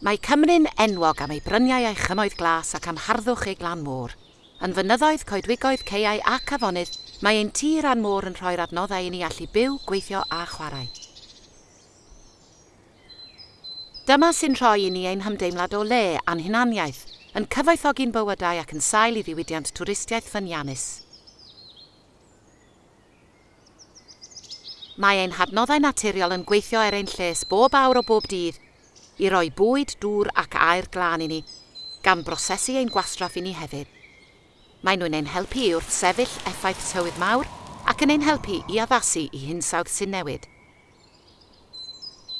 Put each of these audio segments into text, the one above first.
Mae Cymru'n enwog am ei bryniau a'i chymoedd glas ac am harddwch ei glan môr. Yn fynyddoedd, coedwigoedd, ceiau ac afonydd, mae ein tir a'n môr yn rhoi'r adnoddau i ni allu byw, gweithio a chwarae. Dyma sy'n rhoi i ni ein hymdeimlad o le a'n hunaniaeth, yn cyfoethogi'n bywydau ac yn sail i ddiwydiant twristiaeth ffyniannus. Mae ein hadnoddau naturiol yn gweithio er ein lles bob awr o bob dydd i roi bwyd, dŵr ac air glân i ni, gan brosesu ein gwastraff i ni hefyd. Mae nhw'n ein helpu i wrth sefyll effaith tywydd mawr ac yn ein helpu i addasu i hinsawdd sy'n newid.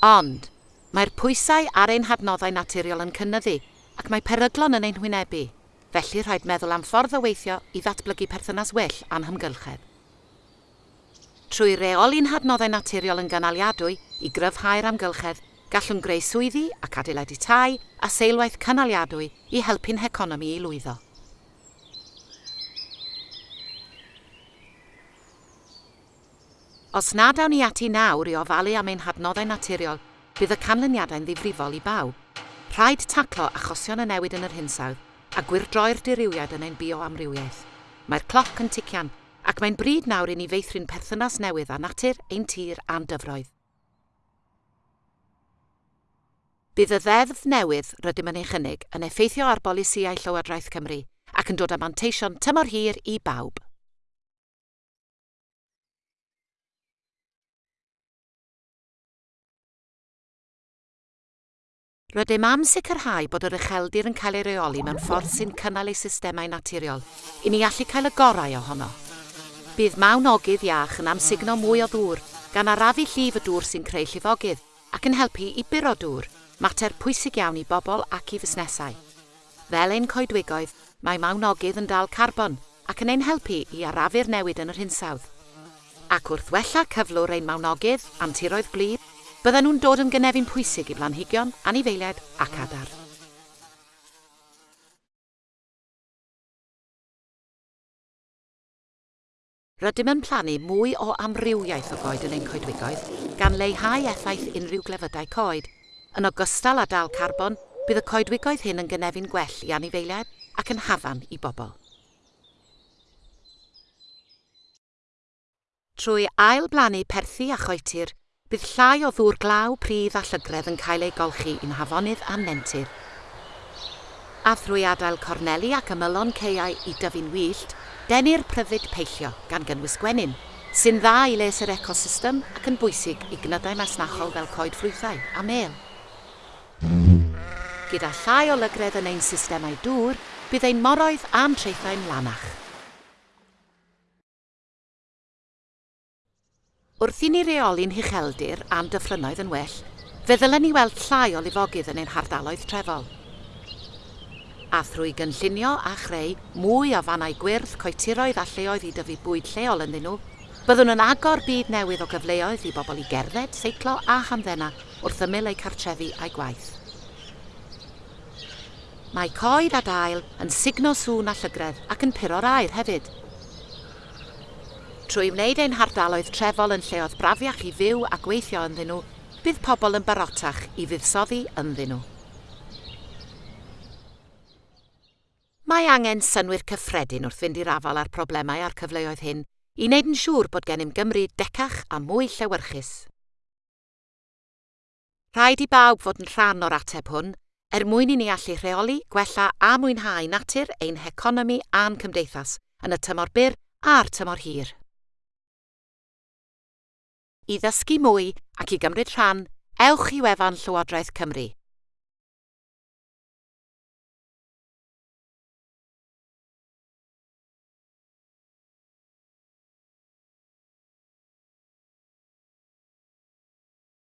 Ond, mae'r pwysau ar ein hadnoddau naturiol yn cynnyddu ac mae peryglon yn ein hwynebu, felly rhaid meddwl am ffordd o weithio i ddatblygu perthynas well anhymgylchedd trwy reoli'n hadnoddau naturiol yn ganaliadwy i gryfhau'r amgylchedd gallwn greu swyddi ac adeiladu tai a seilwaith canaliadwy i helpu'n heconomi i lwyddo. Os nad awn ni ati nawr i ofalu am ein hadnoddau naturiol, bydd y canlyniadau'n ddifrifol i bawb. Rhaid taclo achosion y newid yn yr hinsawdd a gwirdroi'r diriwiad yn ein bioamrywiaeth. Mae'r cloc yn tician ac mae'n bryd nawr i ni feithrin perthynas newydd â natur ein tir a'n dyfroedd. Bydd y ddeddf newydd rydym yn ei chynnig yn effeithio ar bolisiau Llywodraeth Cymru ac yn dod â manteision tymor hir i bawb. Rydym am sicrhau bod yr ucheldir yn cael ei reoli mewn ffordd sy'n cynnal ei systemau naturiol i ni allu cael y gorau ohono. Bydd mawn ogydd iach yn amsugno mwy o ddŵr gan arafu llif y dŵr sy'n creu llifogydd ac yn helpu i buro dŵr mater pwysig iawn i bobl ac i fusnesau. Fel ein coedwigoedd, mae mawnogydd yn dal carbon ac yn ein helpu i arafu'r newid yn yr hinsawdd. Ac wrth wella cyflwr ein mawnogydd, antiroedd gwlyb, bydden nhw'n dod yn gynefin pwysig i blanhigion, anifeiliaid ac adar. Rydym yn plannu mwy o amrywiaeth o goed yn ein coedwigoedd gan leihau effaith unrhyw glefydau coed Yn ogystal â dal carbon, bydd y coedwigoedd hyn yn gynefin gwell i anifeiliaid ac yn hafan i bobl. Trwy ail-blannu perthi a choetir, bydd llai o ddŵr glaw, pridd a llygredd yn cael ei golchi i'n hafonydd a nentydd. A thrwy adael corneli ac ymylon ceiau i dyfu'n wyllt, denu'r pryfyd peillio gan gynnwys gwenyn, sy'n dda i les yr ecosystem ac yn bwysig i gnydau masnachol fel coed ffrwythau a mel. Gyda llai o lygredd yn ein systemau dŵr, bydd ein moroedd a'n treithau'n lanach. Wrth i ni reoli'n hucheldir a'n dyffrynnoedd yn well, fe ddylen ni weld llai o lifogydd yn ein hardaloedd trefol. A thrwy gynllunio a chreu mwy o fannau gwyrdd, coetiroedd a lleoedd i dyfu bwyd lleol ynddyn nhw, byddwn yn agor byd newydd o gyfleoedd i bobl i gerdded, seiclo a hamddena wrth ymyl eu cartrefi a'i gwaith. Mae coed a dail yn signo sŵn a llygredd ac yn puro'r air hefyd. Trwy wneud ein hardaloedd trefol yn lleoedd brafiach i fyw a gweithio ynddyn nhw, bydd pobl yn barotach i fuddsoddi ynddyn nhw. Mae angen synwyr cyffredin wrth fynd i'r afal ar problemau a'r cyfleoedd hyn i wneud yn siŵr bod gennym Gymru decach a mwy llewyrchus. Rhaid i bawb fod yn rhan o'r ateb hwn er mwyn i ni allu rheoli, gwella a mwynhau natur ein heconomi a'n cymdeithas yn y tymor byr a'r tymor hir. I ddysgu mwy ac i gymryd rhan, ewch i wefan Llywodraeth Cymru